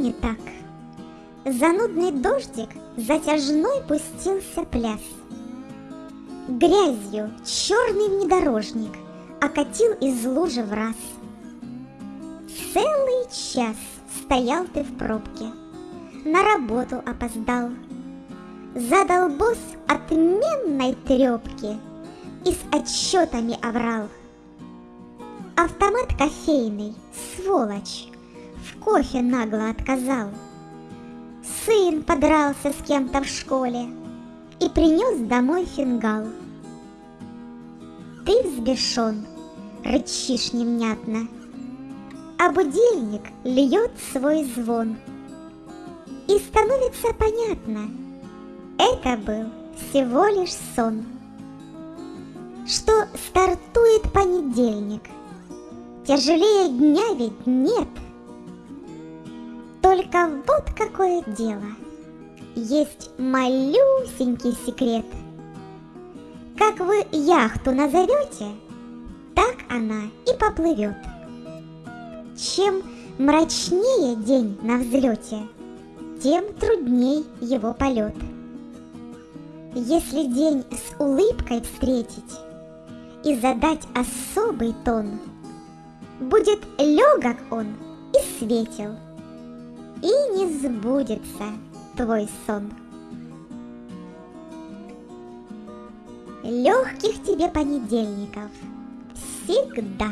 не так. Занудный дождик затяжной пустился пляс. Грязью черный внедорожник окатил из лужи в раз. Целый час стоял ты в пробке, на работу опоздал. Задал босс отменной трепки и с отчетами оврал. Автомат кофейный, сволочь, кофе нагло отказал. Сын подрался с кем-то в школе и принес домой фингал. Ты взбешен, рычишь невнятно, а будильник льет свой звон. И становится понятно, это был всего лишь сон. Что стартует понедельник, тяжелее дня ведь нет — только вот какое дело. Есть малюсенький секрет. Как вы яхту назовете, так она и поплывет. Чем мрачнее день на взлете, тем трудней его полет. Если день с улыбкой встретить и задать особый тон, будет легок он и светел – и не сбудется твой сон. Легких тебе понедельников всегда.